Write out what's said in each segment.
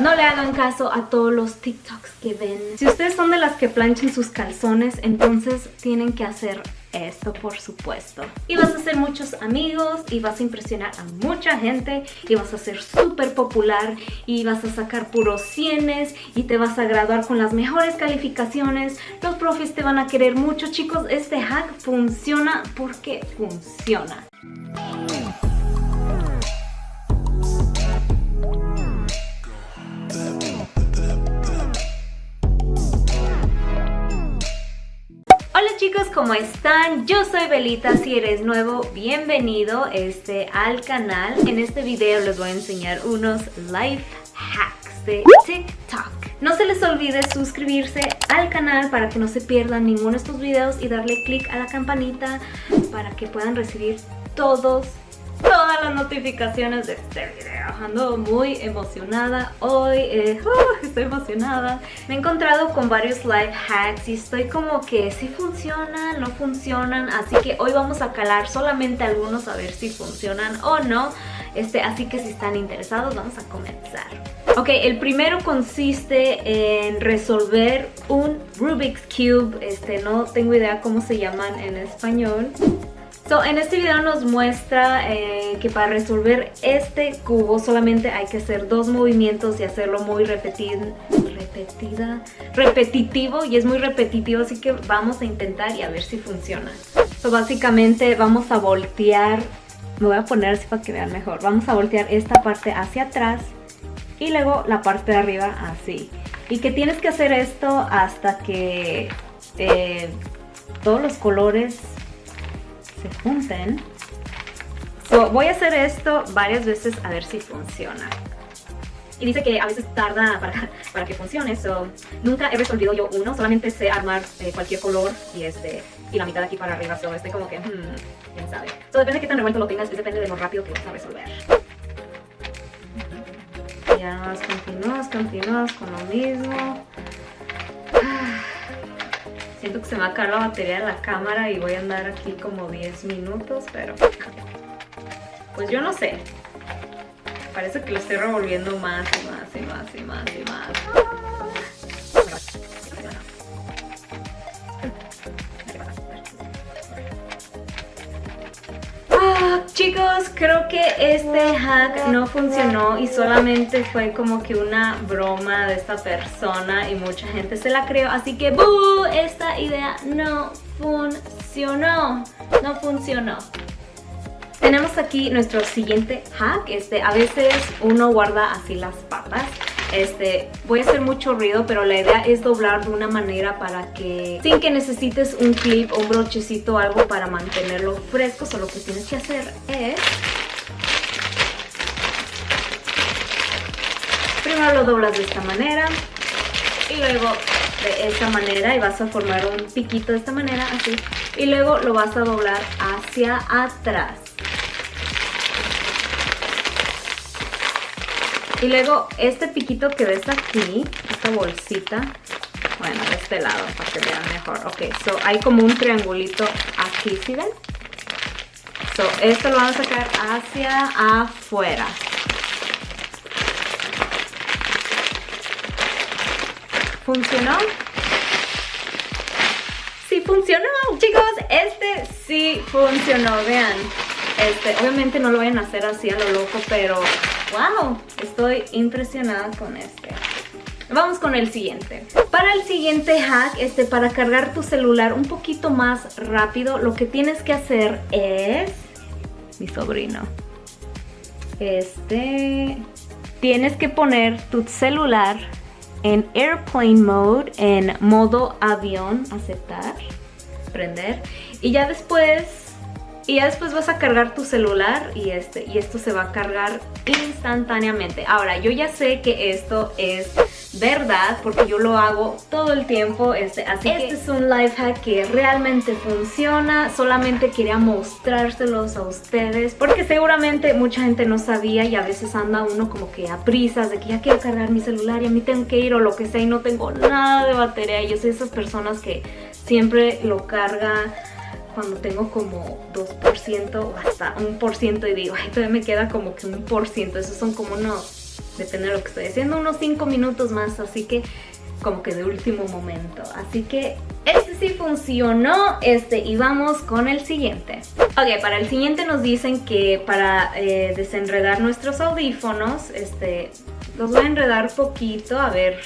No le hagan caso a todos los TikToks que ven. Si ustedes son de las que planchan sus calzones, entonces tienen que hacer esto por supuesto. Y vas a hacer muchos amigos y vas a impresionar a mucha gente y vas a ser súper popular y vas a sacar puros cienes y te vas a graduar con las mejores calificaciones. Los profes te van a querer mucho chicos. Este hack funciona porque funciona. Chicos, ¿cómo están? Yo soy Belita, si eres nuevo, bienvenido este, al canal. En este video les voy a enseñar unos life hacks de TikTok. No se les olvide suscribirse al canal para que no se pierdan ninguno de estos videos y darle click a la campanita para que puedan recibir todos todas las notificaciones de este video. Ando muy emocionada hoy, eh, uh, estoy emocionada. Me he encontrado con varios life hacks y estoy como que si funcionan, no funcionan, así que hoy vamos a calar solamente algunos a ver si funcionan o no. Este, así que si están interesados vamos a comenzar. Ok, el primero consiste en resolver un Rubik's Cube. Este, no tengo idea cómo se llaman en español en este video nos muestra eh, que para resolver este cubo solamente hay que hacer dos movimientos y hacerlo muy repetida, repetitivo y es muy repetitivo así que vamos a intentar y a ver si funciona. So, básicamente vamos a voltear, me voy a poner así para que vean mejor, vamos a voltear esta parte hacia atrás y luego la parte de arriba así. Y que tienes que hacer esto hasta que eh, todos los colores se junten. voy a hacer esto varias veces a ver si funciona. Y dice que a veces tarda para, para que funcione, so, nunca he resolvido yo uno, solamente sé armar eh, cualquier color y, este, y la mitad de aquí para arriba, so estoy como que, hmm, quién sabe. So, depende de qué tan revuelto lo tengas, depende de lo rápido que vas a resolver. Ya, continúas, continúas con lo mismo. Siento que se me va a acabar la batería de la cámara y voy a andar aquí como 10 minutos, pero... Pues yo no sé. Parece que lo estoy revolviendo más y más y más y más y más. Chicos, creo que este hack no funcionó y solamente fue como que una broma de esta persona y mucha gente se la creó. Así que ¡bú! Esta idea no funcionó. No funcionó. Tenemos aquí nuestro siguiente hack. Este, a veces uno guarda así las papas este, voy a hacer mucho ruido, pero la idea es doblar de una manera para que, sin que necesites un clip o un brochecito algo para mantenerlo fresco, solo lo que tienes que hacer es... Primero lo doblas de esta manera y luego de esta manera y vas a formar un piquito de esta manera, así. Y luego lo vas a doblar hacia atrás. Y luego este piquito que ves aquí, esta bolsita, bueno, de este lado para que vean mejor. Ok, so hay como un triangulito aquí, ¿sí ven? So, esto lo vamos a sacar hacia afuera. ¿Funcionó? Sí funcionó, chicos, este sí funcionó, vean. Este, obviamente no lo vayan a hacer así a lo loco, pero ¡Wow! Estoy impresionada con este. Vamos con el siguiente. Para el siguiente hack, este, para cargar tu celular un poquito más rápido, lo que tienes que hacer es... Mi sobrino. Este... Tienes que poner tu celular en airplane mode, en modo avión, aceptar, prender. Y ya después y ya después vas a cargar tu celular y, este, y esto se va a cargar instantáneamente. Ahora, yo ya sé que esto es verdad porque yo lo hago todo el tiempo. Este, así que este es un life hack que realmente funciona. Solamente quería mostrárselos a ustedes porque seguramente mucha gente no sabía y a veces anda uno como que a prisas de que ya quiero cargar mi celular y a mí tengo que ir o lo que sea y no tengo nada de batería. Yo soy esas personas que siempre lo carga cuando tengo como 2% o hasta un por ciento y digo, ay, todavía me queda como que un por ciento, esos son como unos depende de lo que estoy haciendo, unos 5 minutos más, así que como que de último momento. Así que este sí funcionó, este, y vamos con el siguiente. Ok, para el siguiente nos dicen que para eh, desenredar nuestros audífonos, este, los voy a enredar poquito, a ver,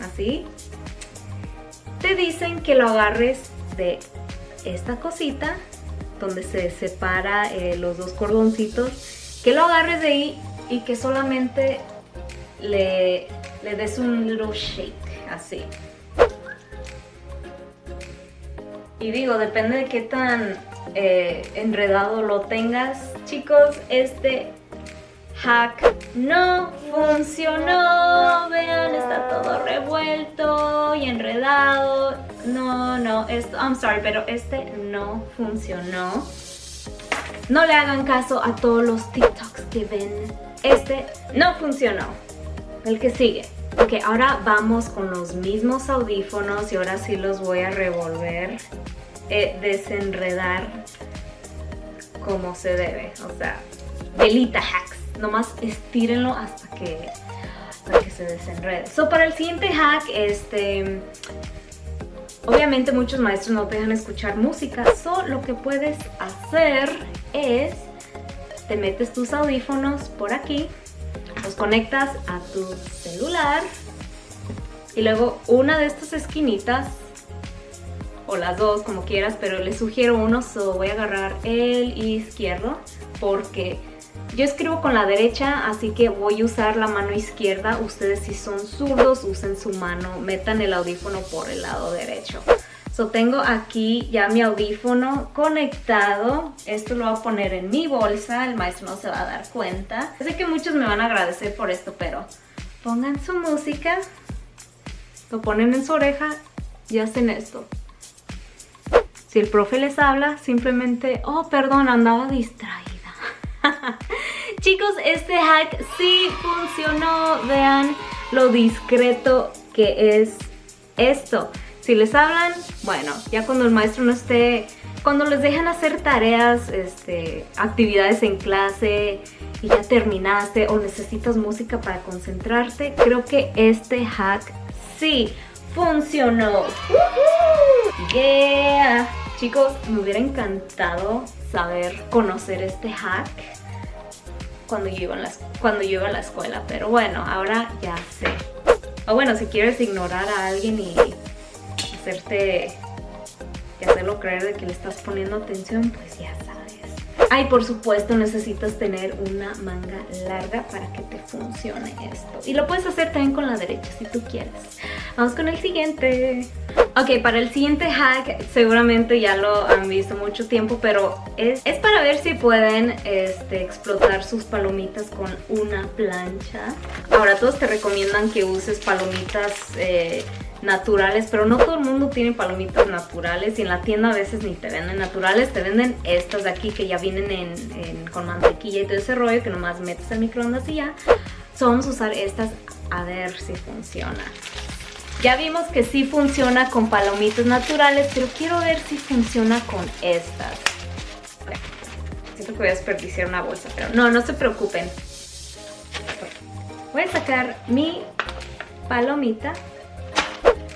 así. Te dicen que lo agarres de esta cosita, donde se separa eh, los dos cordoncitos, que lo agarres de ahí y que solamente le, le des un little shake, así. Y digo, depende de qué tan eh, enredado lo tengas. Chicos, este hack no funcionó. Vean, está todo revuelto y enredado. No, no, esto, I'm sorry, pero este no funcionó. No le hagan caso a todos los TikToks que ven. Este no funcionó. El que sigue. Ok, ahora vamos con los mismos audífonos y ahora sí los voy a revolver, eh, desenredar como se debe. O sea, velita hacks. Nomás estírenlo hasta que, hasta que se desenrede. So, para el siguiente hack, este... Obviamente muchos maestros no te dejan escuchar música, so lo que puedes hacer es, te metes tus audífonos por aquí, los conectas a tu celular y luego una de estas esquinitas, o las dos como quieras, pero les sugiero uno, so voy a agarrar el izquierdo porque yo escribo con la derecha, así que voy a usar la mano izquierda. Ustedes si son zurdos, usen su mano, metan el audífono por el lado derecho. So, tengo aquí ya mi audífono conectado. Esto lo voy a poner en mi bolsa, el maestro no se va a dar cuenta. Sé que muchos me van a agradecer por esto, pero pongan su música, lo ponen en su oreja y hacen esto. Si el profe les habla, simplemente, oh, perdón, andaba distraída. Chicos, este hack sí funcionó. Vean lo discreto que es esto. Si les hablan, bueno, ya cuando el maestro no esté... Cuando les dejan hacer tareas, este, actividades en clase y ya terminaste o necesitas música para concentrarte, creo que este hack sí funcionó. Yeah. Chicos, me hubiera encantado saber conocer este hack cuando yo, iba a la, cuando yo iba a la escuela, pero bueno, ahora ya sé. O bueno, si quieres ignorar a alguien y hacerte y hacerlo creer de que le estás poniendo atención, pues ya sabes. Ay, por supuesto necesitas tener una manga larga para que te funcione esto. Y lo puedes hacer también con la derecha si tú quieres. Vamos con el siguiente. Ok, para el siguiente hack seguramente ya lo han visto mucho tiempo, pero es, es para ver si pueden este, explotar sus palomitas con una plancha. Ahora todos te recomiendan que uses palomitas... Eh, naturales, pero no todo el mundo tiene palomitas naturales y en la tienda a veces ni te venden naturales, te venden estas de aquí que ya vienen en, con mantequilla y todo ese rollo que nomás metes al microondas y ya. So, vamos a usar estas a ver si funciona. Ya vimos que sí funciona con palomitas naturales, pero quiero ver si funciona con estas. Siento que voy a desperdiciar una bolsa, pero no, no se preocupen. Voy a sacar mi palomita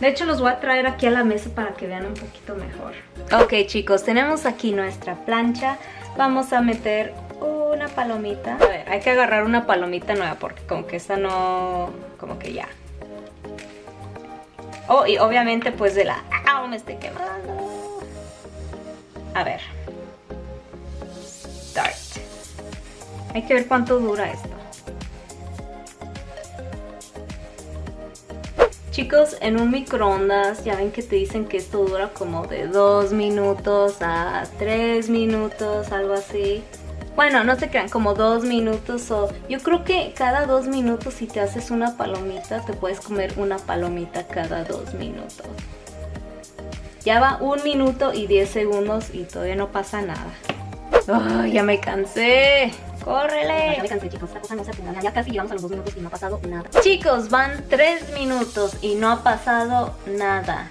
de hecho los voy a traer aquí a la mesa para que vean un poquito mejor. Ok chicos, tenemos aquí nuestra plancha. Vamos a meter una palomita. A ver, hay que agarrar una palomita nueva porque como que esta no... como que ya. Oh, y obviamente pues de la... ¡Ah! Me estoy quemando. A ver. Start. Hay que ver cuánto dura esto. Chicos, en un microondas ya ven que te dicen que esto dura como de 2 minutos a 3 minutos, algo así. Bueno, no se crean, como 2 minutos o... Yo creo que cada 2 minutos si te haces una palomita, te puedes comer una palomita cada 2 minutos. Ya va 1 minuto y 10 segundos y todavía no pasa nada. ¡Oh, ya me cansé! ¡Córrele! Ya me cansé, chicos. Esta cosa no se ponga. Ya casi llegamos a los dos minutos y no ha pasado nada. Chicos, van tres minutos y no ha pasado nada.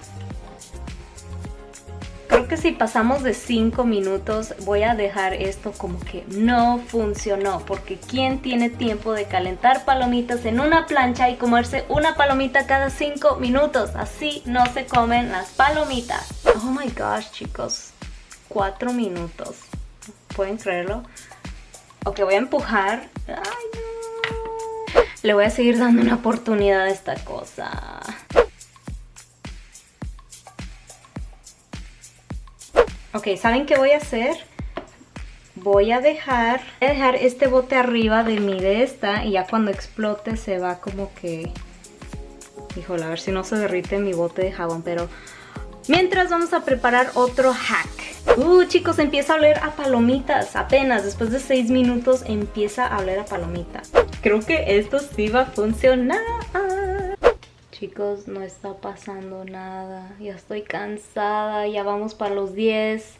Que si pasamos de 5 minutos voy a dejar esto como que no funcionó. Porque ¿quién tiene tiempo de calentar palomitas en una plancha y comerse una palomita cada 5 minutos? Así no se comen las palomitas. Oh my gosh, chicos. 4 minutos. ¿Pueden creerlo? Ok, voy a empujar. Le voy a seguir dando una oportunidad a esta cosa. Ok, ¿saben qué voy a hacer? Voy a dejar, a dejar este bote arriba de mi de esta y ya cuando explote se va como que... Híjole, a ver si no se derrite mi bote de jabón, pero... Mientras vamos a preparar otro hack. Uh, chicos, empieza a oler a palomitas. Apenas después de 6 minutos empieza a oler a palomitas. Creo que esto sí va a funcionar. Chicos, no está pasando nada. Ya estoy cansada. Ya vamos para los 10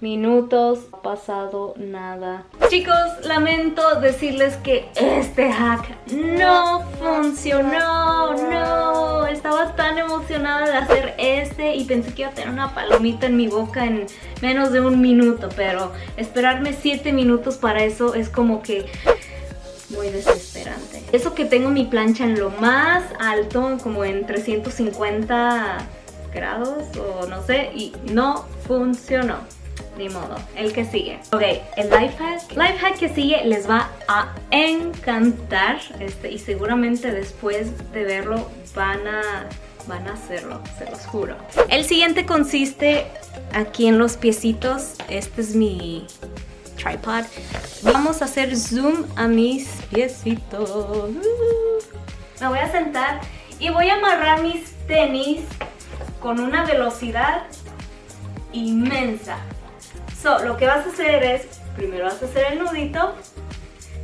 minutos. No ha pasado nada. Chicos, lamento decirles que este hack no funcionó. No, estaba tan emocionada de hacer este y pensé que iba a tener una palomita en mi boca en menos de un minuto. Pero esperarme 7 minutos para eso es como que muy desesperante. Eso que tengo mi plancha en lo más alto, como en 350 grados o no sé, y no funcionó. Ni modo, el que sigue. Ok, el life hack. Life hack que sigue les va a encantar este, y seguramente después de verlo van a, van a hacerlo, se los juro. El siguiente consiste aquí en los piecitos. Este es mi tripod. Vamos a hacer zoom a mis piecitos. Me voy a sentar y voy a amarrar mis tenis con una velocidad inmensa. So, lo que vas a hacer es, primero vas a hacer el nudito,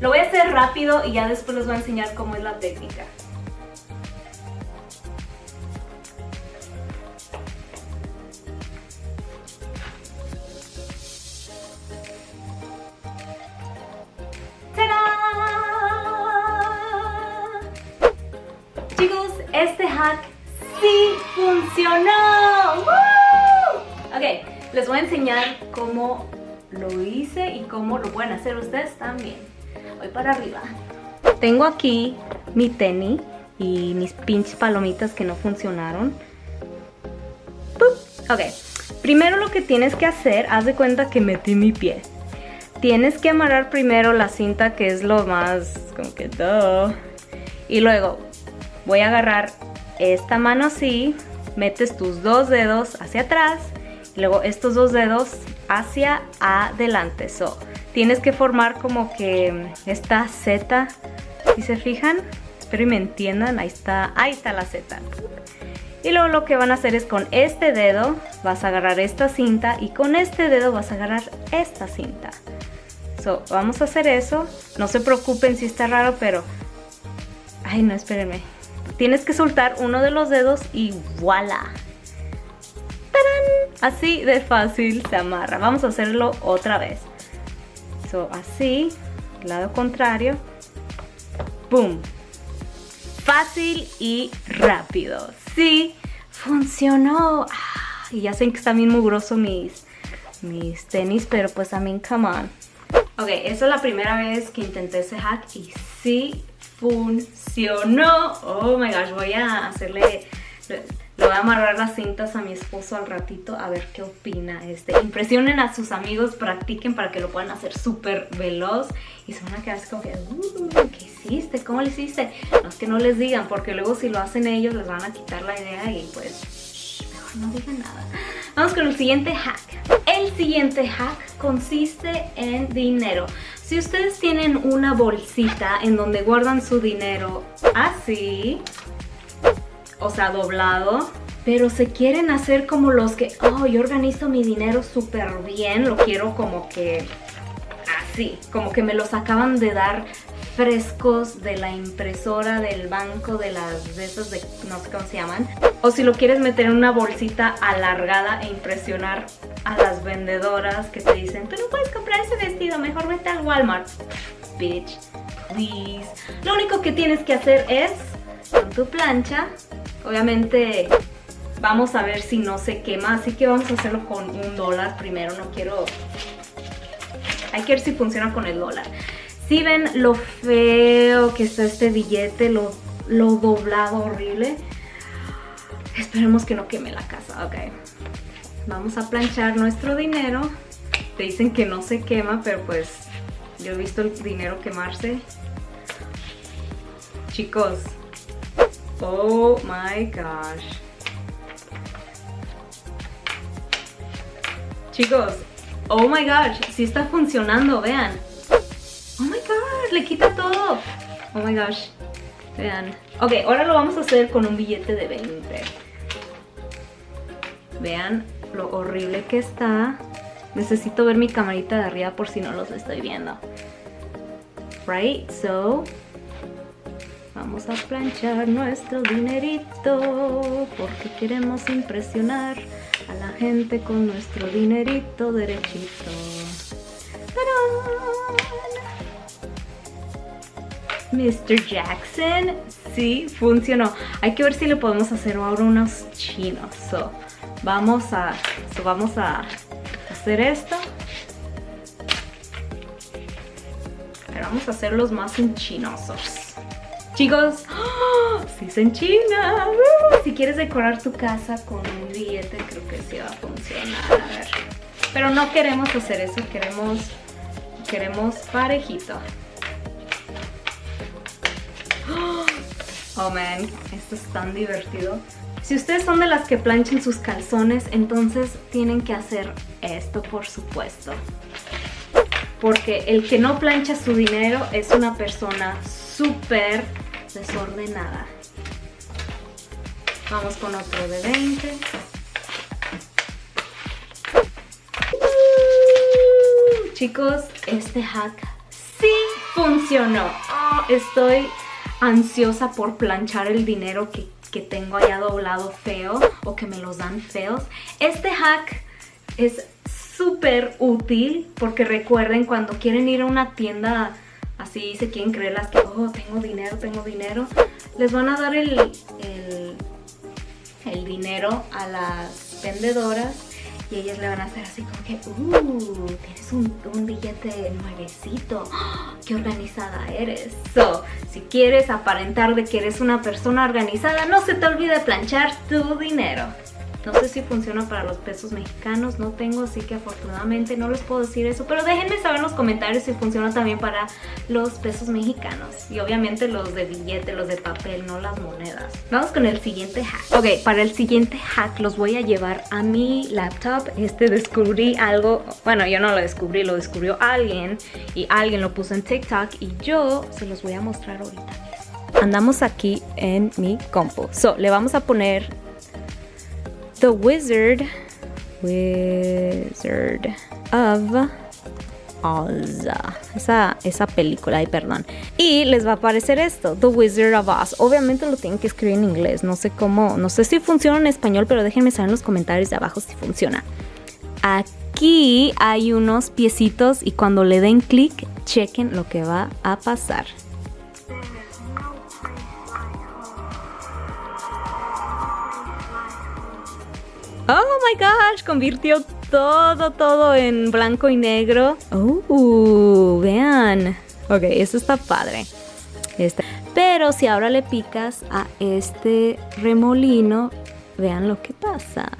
lo voy a hacer rápido y ya después les voy a enseñar cómo es la técnica. Este hack sí funcionó. Ok, les voy a enseñar cómo lo hice y cómo lo pueden hacer ustedes también. Voy para arriba. Tengo aquí mi tenis y mis pinches palomitas que no funcionaron. Ok, primero lo que tienes que hacer, haz de cuenta que metí mi pie. Tienes que amarrar primero la cinta que es lo más como que todo. Y luego voy a agarrar esta mano así, metes tus dos dedos hacia atrás y luego estos dos dedos hacia adelante. So, tienes que formar como que esta Z, si se fijan, espero y me entiendan, ahí está, ahí está la Z. Y luego lo que van a hacer es con este dedo vas a agarrar esta cinta y con este dedo vas a agarrar esta cinta. So, vamos a hacer eso. No se preocupen si está raro, pero... Ay, no, espérenme. Tienes que soltar uno de los dedos y voilà. Así de fácil se amarra. Vamos a hacerlo otra vez. So, así, lado contrario. ¡Pum! Fácil y rápido. Sí, funcionó. Ah, y ya sé que están bien mugrosos mis, mis tenis, pero pues mí, come on. Ok, esa es la primera vez que intenté ese hack y sí funcionó. Oh my gosh, voy a hacerle... Le voy a amarrar las cintas a mi esposo al ratito a ver qué opina. Este, impresionen a sus amigos, practiquen para que lo puedan hacer súper veloz. Y se van a quedar así como que, uh, ¿qué hiciste? ¿Cómo lo hiciste? No es que no les digan, porque luego si lo hacen ellos les van a quitar la idea y pues mejor no digan nada. Vamos con el siguiente hack. El siguiente hack consiste en dinero. Si ustedes tienen una bolsita en donde guardan su dinero así, o sea, doblado, pero se quieren hacer como los que, oh, yo organizo mi dinero súper bien, lo quiero como que así, como que me los acaban de dar frescos de la impresora del banco de las de esas de no sé cómo se llaman. O si lo quieres meter en una bolsita alargada e impresionar a las vendedoras que te dicen tú no puedes comprar ese vestido mejor vete al Walmart bitch please. Lo único que tienes que hacer es con tu plancha obviamente Vamos a ver si no se quema, así que vamos a hacerlo con un dólar primero, no quiero... Hay que ver si funciona con el dólar. Si ven lo feo que está este billete, lo, lo doblado horrible. Esperemos que no queme la casa, ok. Vamos a planchar nuestro dinero. Te dicen que no se quema, pero pues yo he visto el dinero quemarse. Chicos, oh my gosh. Chicos, oh my gosh, sí está funcionando, vean. Oh my gosh, le quita todo. Oh my gosh, vean. Ok, ahora lo vamos a hacer con un billete de 20. Vean lo horrible que está. Necesito ver mi camarita de arriba por si no los estoy viendo. Right, so... Vamos a planchar nuestro dinerito porque queremos impresionar a la gente con nuestro dinerito derechito. Mr. Jackson, sí, funcionó. Hay que ver si le podemos hacer ahora unos chinos. So, vamos a, vamos a hacer esto. vamos a hacerlos más enchinosos. Chicos, ¡oh! si se enchina. Si quieres decorar tu casa con un billete, creo que sí va a funcionar. Pero no queremos hacer eso, queremos, queremos parejito. Oh man, esto es tan divertido. Si ustedes son de las que planchen sus calzones, entonces tienen que hacer esto, por supuesto. Porque el que no plancha su dinero es una persona súper desordenada. Vamos con otro de 20. chicos, este hack sí funcionó. Estoy ansiosa por planchar el dinero que que tengo allá doblado feo o que me los dan feos. Este hack es súper útil porque recuerden cuando quieren ir a una tienda así se quieren creer las que, oh, tengo dinero, tengo dinero, les van a dar el, el, el dinero a las vendedoras y ellas le van a hacer así como que, uh, tienes un, billete nuevecito, qué organizada eres. So, si quieres aparentar de que eres una persona organizada, no se te olvide planchar tu dinero. No sé si funciona para los pesos mexicanos, no tengo, así que afortunadamente no les puedo decir eso. Pero déjenme saber en los comentarios si funciona también para los pesos mexicanos. Y obviamente los de billete, los de papel, no las monedas. Vamos con el siguiente hack. Ok, para el siguiente hack los voy a llevar a mi laptop. Este descubrí algo, bueno yo no lo descubrí, lo descubrió alguien. Y alguien lo puso en TikTok y yo se los voy a mostrar ahorita andamos aquí en mi compu. So, le vamos a poner The Wizard Wizard of Oz. Esa, esa película, ay, perdón. Y les va a aparecer esto, The Wizard of Oz. Obviamente lo tienen que escribir en inglés. No sé cómo, no sé si funciona en español, pero déjenme saber en los comentarios de abajo si funciona. Aquí hay unos piecitos y cuando le den clic, chequen lo que va a pasar. Oh my gosh, convirtió todo, todo en blanco y negro. Oh, vean. Ok, eso está padre. Este. Pero si ahora le picas a este remolino, vean lo que pasa.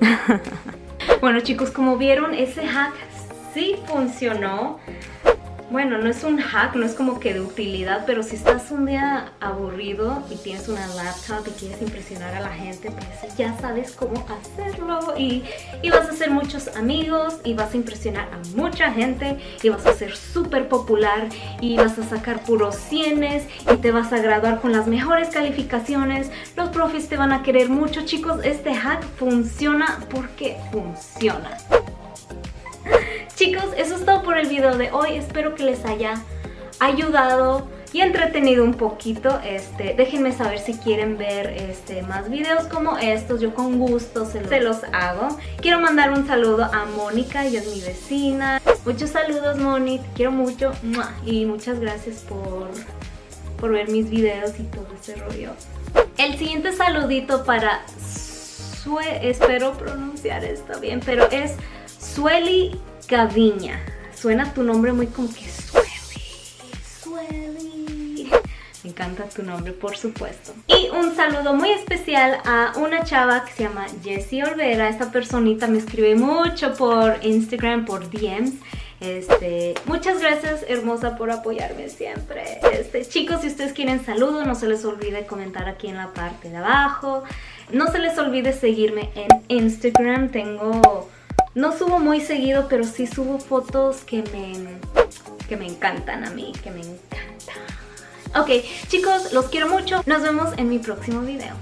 bueno chicos, como vieron, ese hack sí funcionó. Bueno, no es un hack, no es como que de utilidad, pero si estás un día aburrido y tienes una laptop y quieres impresionar a la gente, pues ya sabes cómo hacerlo y, vas a hacer muchos amigos y vas a impresionar a mucha gente y vas a ser súper popular y vas a sacar puros cienes y te vas a graduar con las mejores calificaciones. Los profes te van a querer mucho, chicos. Este hack funciona porque funciona. Chicos, eso es todo por el video de hoy. Espero que les haya ayudado y entretenido un poquito. Este, déjenme saber si quieren ver este, más videos como estos. Yo con gusto se los, se los hago. Quiero mandar un saludo a Mónica, ella es mi vecina. Muchos saludos, Moni. Te quiero mucho. Y muchas gracias por, por ver mis videos y todo ese rollo. El siguiente saludito para Sue, espero pronunciar esto bien, pero es Sueli Gaviña. Suena tu nombre muy como que Me encanta tu nombre, por supuesto. Y un saludo muy especial a una chava que se llama Jessie Olvera. Esta personita me escribe mucho por Instagram, por DMs. Este, muchas gracias hermosa por apoyarme siempre este, Chicos, si ustedes quieren saludos no se les olvide comentar aquí en la parte de abajo No se les olvide seguirme en Instagram Tengo... No subo muy seguido, pero sí subo fotos que me, que me encantan a mí, que me encantan Ok, chicos, los quiero mucho. Nos vemos en mi próximo video.